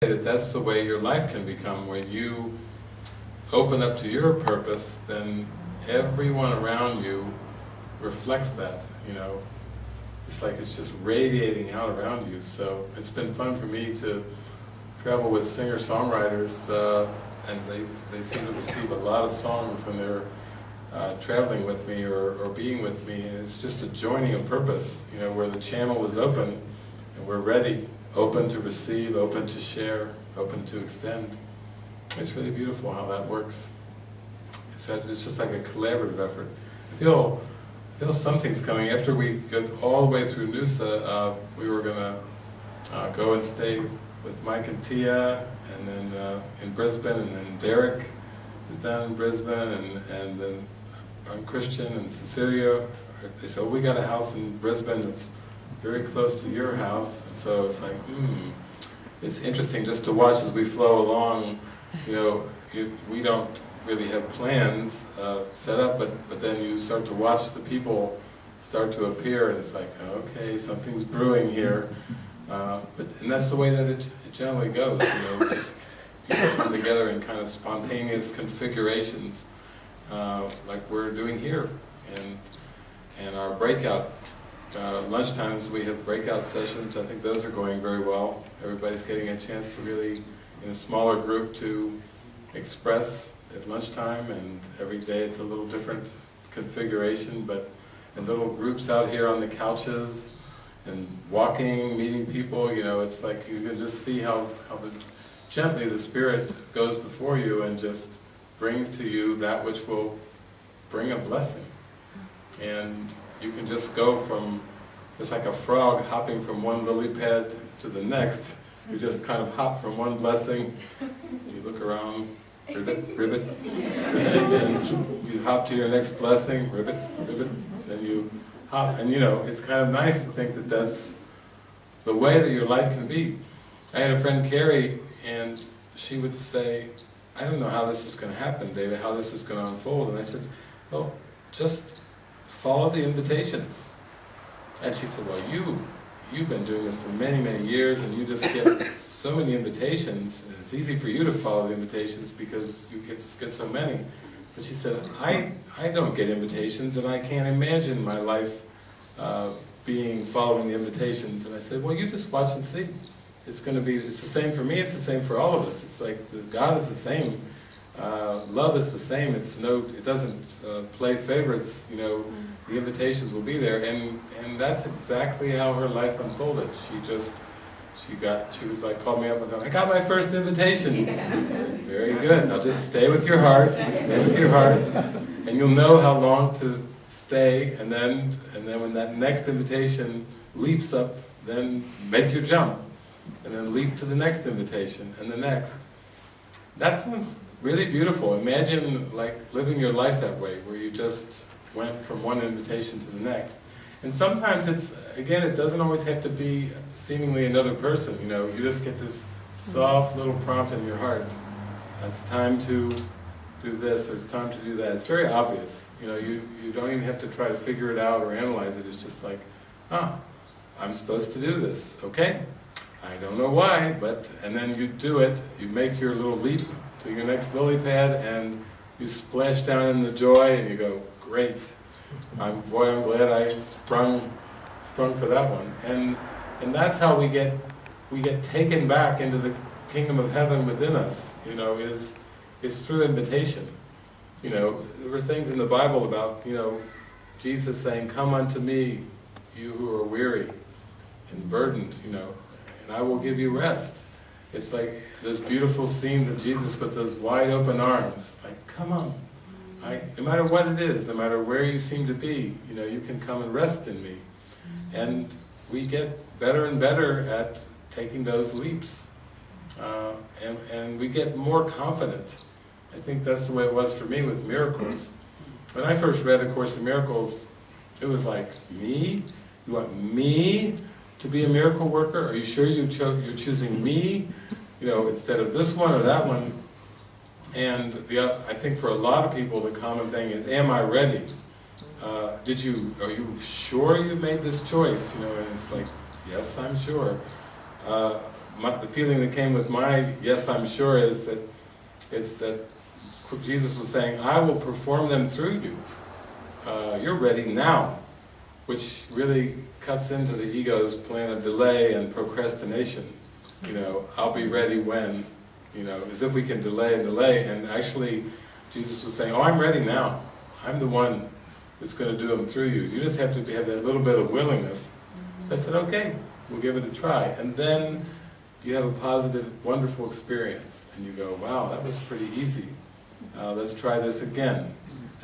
that that's the way your life can become. When you open up to your purpose, then everyone around you reflects that, you know. It's like it's just radiating out around you. So it's been fun for me to travel with singer-songwriters, uh, and they, they seem to receive a lot of songs when they're uh, traveling with me or, or being with me. And it's just a joining of purpose, you know, where the channel is open and we're ready, open to receive, open to share, open to extend. It's really beautiful how that works. It's, it's just like a collaborative effort. I feel, I feel something's coming. After we get all the way through Noosa, uh, we were going to uh, go and stay with Mike and Tia, and then uh, in Brisbane, and then Derek is down in Brisbane, and, and then I'm Christian and Cecilia. They said, we got a house in Brisbane that's very close to your house, and so it's like, hmm, it's interesting just to watch as we flow along, you know, it, we don't really have plans uh, set up, but, but then you start to watch the people start to appear, and it's like, okay, something's brewing here. Uh, but, and that's the way that it, it generally goes, you know, just people come together in kind of spontaneous configurations, uh, like we're doing here. And, and our breakout uh, lunchtimes, we have breakout sessions. I think those are going very well. Everybody's getting a chance to really, in a smaller group, to express at lunchtime, and every day it's a little different configuration, but in little groups out here on the couches, and walking, meeting people, you know, it's like you can just see how, how the, gently the Spirit goes before you and just brings to you that which will bring a blessing. And you can just go from, it's like a frog hopping from one lily pad to the next, you just kind of hop from one blessing, you look around, ribbit, ribbit, and you hop to your next blessing, ribbit, ribbit, then you hop, and you know, it's kind of nice to think that that's the way that your life can be. I had a friend, Carrie, and she would say, I don't know how this is going to happen, David, how this is going to unfold. And I said, well, just follow the invitations. And she said, well, you, you've been doing this for many, many years, and you just get so many invitations, and it's easy for you to follow the invitations because you get, get so many. But she said, I, I don't get invitations, and I can't imagine my life uh, being following the invitations. And I said, well, you just watch and see. It's going to be, it's the same for me, it's the same for all of us. It's like, God is the same. Uh, love is the same. It's no, it doesn't uh, play favorites. You know, the invitations will be there, and and that's exactly how her life unfolded. She just, she got, she was like, called me up and go, I got my first invitation. Very good. Now just stay with your heart, stay with your heart, and you'll know how long to stay. And then, and then when that next invitation leaps up, then make your jump, and then leap to the next invitation and the next. That sounds really beautiful. Imagine like living your life that way, where you just went from one invitation to the next. And sometimes it's, again, it doesn't always have to be seemingly another person, you know, you just get this soft little prompt in your heart. It's time to do this, or it's time to do that. It's very obvious. You know, you, you don't even have to try to figure it out or analyze it. It's just like, ah, I'm supposed to do this, okay? I don't know why, but, and then you do it, you make your little leap to your next lily pad, and you splash down in the joy, and you go, great. I'm, boy, I'm glad I sprung, sprung for that one. And, and that's how we get, we get taken back into the kingdom of heaven within us, you know, is, is through invitation. You know, there were things in the Bible about, you know, Jesus saying, come unto me, you who are weary and burdened, you know, and I will give you rest. It's like those beautiful scenes of Jesus with those wide open arms, like, come on. I, no matter what it is, no matter where you seem to be, you know, you can come and rest in me. And we get better and better at taking those leaps. Uh, and, and we get more confident. I think that's the way it was for me with miracles. When I first read A Course in Miracles, it was like, me? You want me to be a miracle worker? Are you sure you cho you're choosing me, you know, instead of this one or that one? And the, I think for a lot of people the common thing is, am I ready? Uh, did you, are you sure you made this choice? You know, and it's like, yes, I'm sure. Uh, my, the feeling that came with my yes, I'm sure is that it's that Jesus was saying, I will perform them through you. Uh, you're ready now, which really cuts into the ego's plan of delay and procrastination. You know, I'll be ready when, you know, as if we can delay and delay, and actually Jesus was saying, oh, I'm ready now. I'm the one that's going to do them through you. You just have to have that little bit of willingness. I said, okay, we'll give it a try. And then you have a positive, wonderful experience. And you go, wow, that was pretty easy. Uh, let's try this again.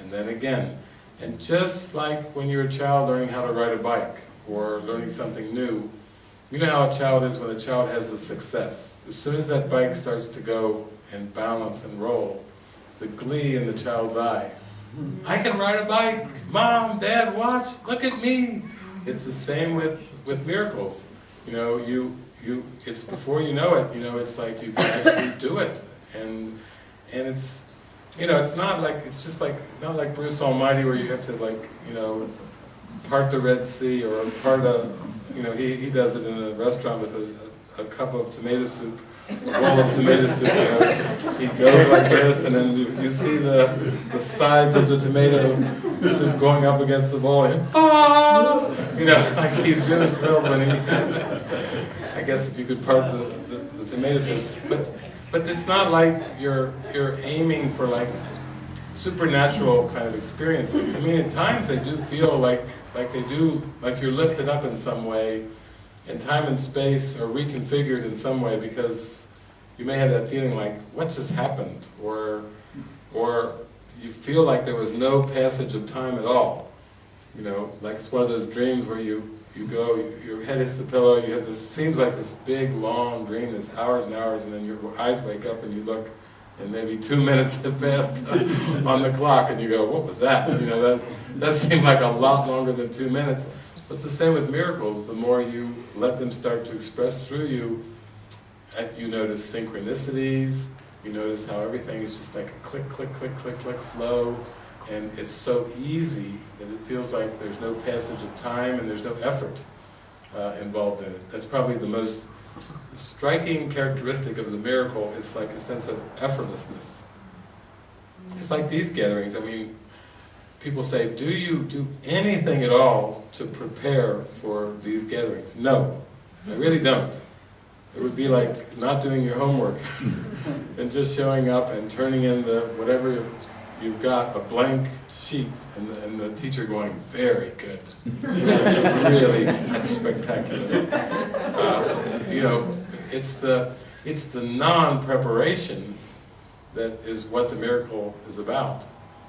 And then again. And just like when you're a child learning how to ride a bike, or learning something new, you know how a child is when a child has a success. As soon as that bike starts to go and balance and roll, the glee in the child's eye. Hmm. I can ride a bike! Mom, Dad, watch! Look at me! It's the same with, with miracles. You know, you, you, it's before you know it, you know, it's like you can actually do it. And, and it's, you know, it's not like, it's just like, not like Bruce Almighty where you have to like, you know, part the Red Sea or part a, you know, he, he does it in a restaurant with a, a cup of tomato soup, a bowl of tomato soup, you know. He goes like this and then you, you see the, the sides of the tomato soup going up against the bowl and, ah! You know, like he's really thrilled when he, I guess if you could part the, the, the tomato soup. But, but it's not like you're, you're aiming for like supernatural kind of experiences. I mean, at times they do feel like, like they do, like you're lifted up in some way, and time and space are reconfigured in some way because you may have that feeling like, what just happened? Or, or you feel like there was no passage of time at all. You know, like it's one of those dreams where you, you go, your head hits the pillow, you have this, seems like this big, long dream, that's hours and hours, and then your eyes wake up and you look, and maybe two minutes have passed on the clock, and you go, what was that? You know, that, that seemed like a lot longer than two minutes. But it's the same with miracles. The more you let them start to express through you, uh, you notice synchronicities, you notice how everything is just like a click, click, click, click, click flow, and it's so easy that it feels like there's no passage of time and there's no effort uh, involved in it. That's probably the most striking characteristic of the miracle It's like a sense of effortlessness. It's like these gatherings, I mean, people say, do you do anything at all to prepare for these gatherings? No, I really don't. It would be like not doing your homework and just showing up and turning in the whatever you've got, a blank sheet, and the, and the teacher going, very good. That's really, that's spectacular. Uh, you know, it's the, it's the non-preparation that is what the miracle is about.